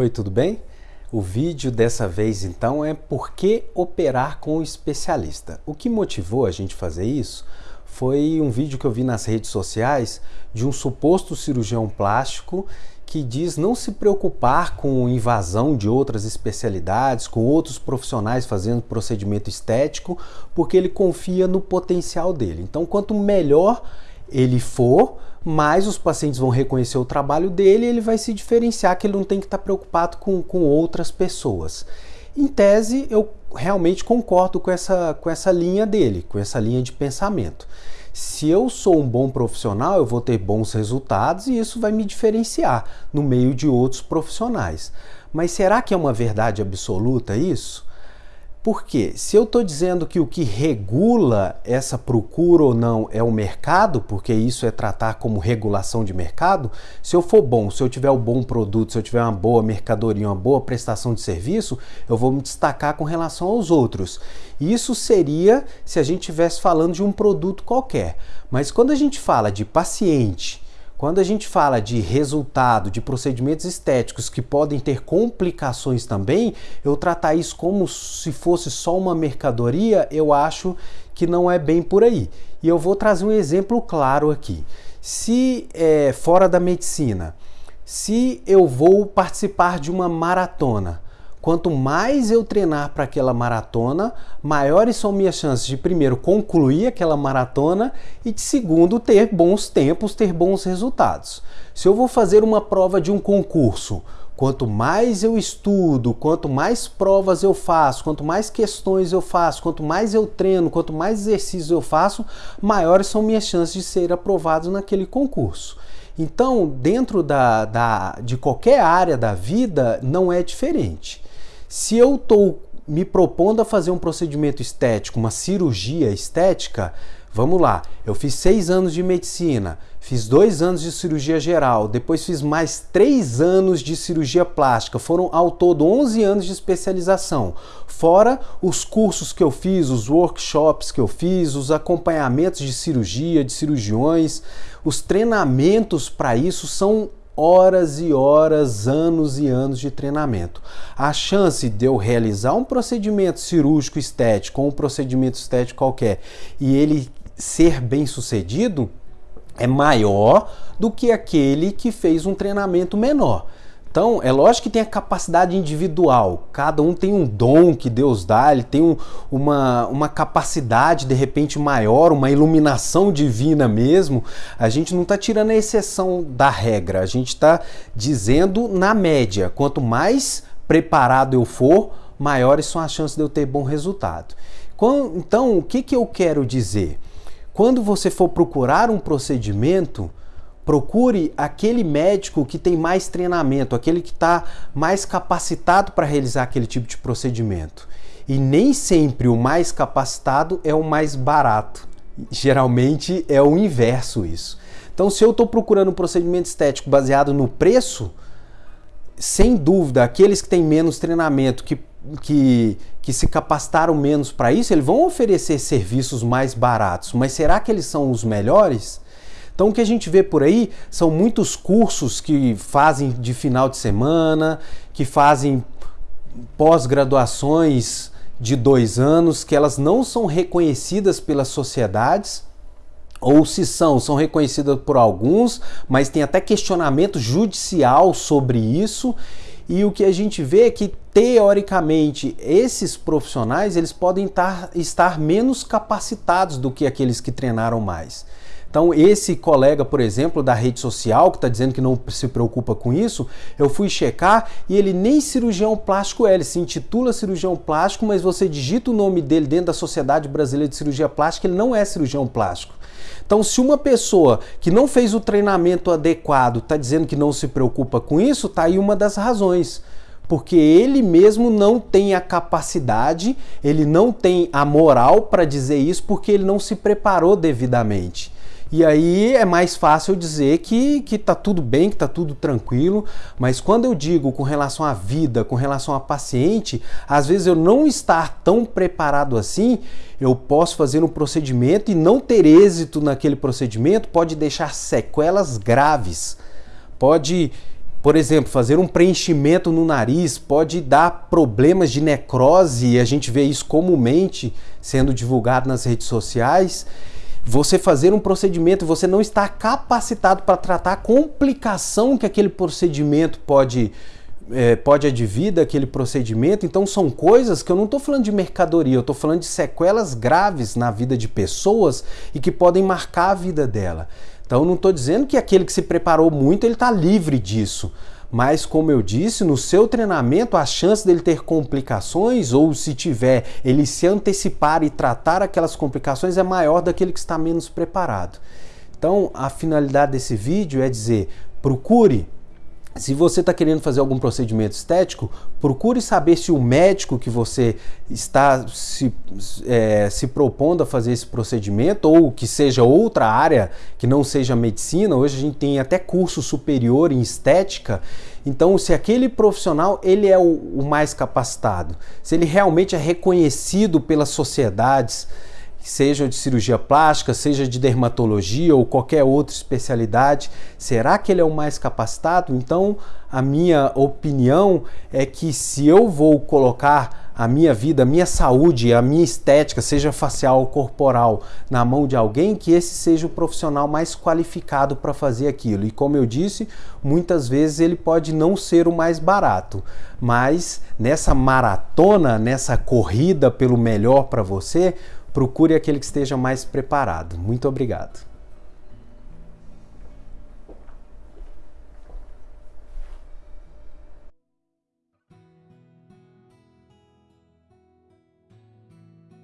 Oi, tudo bem? O vídeo dessa vez então é por que operar com o especialista. O que motivou a gente fazer isso foi um vídeo que eu vi nas redes sociais de um suposto cirurgião plástico que diz não se preocupar com invasão de outras especialidades, com outros profissionais fazendo procedimento estético, porque ele confia no potencial dele. Então, quanto melhor ele for, mais os pacientes vão reconhecer o trabalho dele e ele vai se diferenciar, que ele não tem que estar preocupado com, com outras pessoas. Em tese, eu realmente concordo com essa, com essa linha dele, com essa linha de pensamento. Se eu sou um bom profissional, eu vou ter bons resultados e isso vai me diferenciar no meio de outros profissionais. Mas será que é uma verdade absoluta isso? Porque se eu estou dizendo que o que regula essa procura ou não é o mercado, porque isso é tratar como regulação de mercado, se eu for bom, se eu tiver um bom produto, se eu tiver uma boa mercadoria, uma boa prestação de serviço, eu vou me destacar com relação aos outros. Isso seria se a gente estivesse falando de um produto qualquer. Mas quando a gente fala de paciente, quando a gente fala de resultado, de procedimentos estéticos que podem ter complicações também, eu tratar isso como se fosse só uma mercadoria, eu acho que não é bem por aí. E eu vou trazer um exemplo claro aqui. Se é, fora da medicina, se eu vou participar de uma maratona, Quanto mais eu treinar para aquela maratona, maiores são minhas chances de, primeiro, concluir aquela maratona e, de segundo, ter bons tempos, ter bons resultados. Se eu vou fazer uma prova de um concurso, quanto mais eu estudo, quanto mais provas eu faço, quanto mais questões eu faço, quanto mais eu treino, quanto mais exercícios eu faço, maiores são minhas chances de ser aprovado naquele concurso. Então, dentro da, da, de qualquer área da vida, não é diferente. Se eu estou me propondo a fazer um procedimento estético, uma cirurgia estética, vamos lá, eu fiz seis anos de medicina, fiz dois anos de cirurgia geral, depois fiz mais três anos de cirurgia plástica, foram ao todo 11 anos de especialização, fora os cursos que eu fiz, os workshops que eu fiz, os acompanhamentos de cirurgia, de cirurgiões, os treinamentos para isso são horas e horas, anos e anos de treinamento. A chance de eu realizar um procedimento cirúrgico estético ou um procedimento estético qualquer e ele ser bem sucedido é maior do que aquele que fez um treinamento menor. Então, é lógico que tem a capacidade individual, cada um tem um dom que Deus dá, ele tem um, uma, uma capacidade de repente maior, uma iluminação divina mesmo. A gente não está tirando a exceção da regra, a gente está dizendo na média: quanto mais preparado eu for, maiores são as chances de eu ter bom resultado. Então, o que, que eu quero dizer? Quando você for procurar um procedimento, Procure aquele médico que tem mais treinamento, aquele que está mais capacitado para realizar aquele tipo de procedimento. E nem sempre o mais capacitado é o mais barato. Geralmente é o inverso isso. Então, se eu estou procurando um procedimento estético baseado no preço, sem dúvida, aqueles que têm menos treinamento, que, que, que se capacitaram menos para isso, eles vão oferecer serviços mais baratos. Mas será que eles são os melhores? Então o que a gente vê por aí são muitos cursos que fazem de final de semana, que fazem pós-graduações de dois anos, que elas não são reconhecidas pelas sociedades, ou se são, são reconhecidas por alguns, mas tem até questionamento judicial sobre isso. E o que a gente vê é que, teoricamente, esses profissionais eles podem estar, estar menos capacitados do que aqueles que treinaram mais. Então, esse colega, por exemplo, da rede social, que está dizendo que não se preocupa com isso, eu fui checar e ele nem cirurgião plástico é, ele se intitula cirurgião plástico, mas você digita o nome dele dentro da Sociedade Brasileira de Cirurgia Plástica, ele não é cirurgião plástico. Então, se uma pessoa que não fez o treinamento adequado está dizendo que não se preocupa com isso, está aí uma das razões porque ele mesmo não tem a capacidade, ele não tem a moral para dizer isso, porque ele não se preparou devidamente. E aí é mais fácil dizer que, que tá tudo bem, que tá tudo tranquilo, mas quando eu digo com relação à vida, com relação a paciente, às vezes eu não estar tão preparado assim, eu posso fazer um procedimento e não ter êxito naquele procedimento pode deixar sequelas graves, pode por exemplo, fazer um preenchimento no nariz pode dar problemas de necrose, e a gente vê isso comumente sendo divulgado nas redes sociais. Você fazer um procedimento, você não está capacitado para tratar a complicação que aquele procedimento pode é, pode advir daquele procedimento. Então são coisas que eu não estou falando de mercadoria, eu estou falando de sequelas graves na vida de pessoas e que podem marcar a vida dela. Então não estou dizendo que aquele que se preparou muito ele está livre disso. Mas, como eu disse, no seu treinamento, a chance dele ter complicações, ou se tiver, ele se antecipar e tratar aquelas complicações é maior daquele que está menos preparado. Então, a finalidade desse vídeo é dizer: procure se você está querendo fazer algum procedimento estético, procure saber se o médico que você está se, é, se propondo a fazer esse procedimento, ou que seja outra área que não seja medicina, hoje a gente tem até curso superior em estética, então se aquele profissional ele é o, o mais capacitado, se ele realmente é reconhecido pelas sociedades, seja de cirurgia plástica, seja de dermatologia ou qualquer outra especialidade, será que ele é o mais capacitado? Então, a minha opinião é que se eu vou colocar a minha vida, a minha saúde, a minha estética, seja facial ou corporal, na mão de alguém, que esse seja o profissional mais qualificado para fazer aquilo. E como eu disse, muitas vezes ele pode não ser o mais barato, mas nessa maratona, nessa corrida pelo melhor para você, procure aquele que esteja mais preparado. Muito obrigado.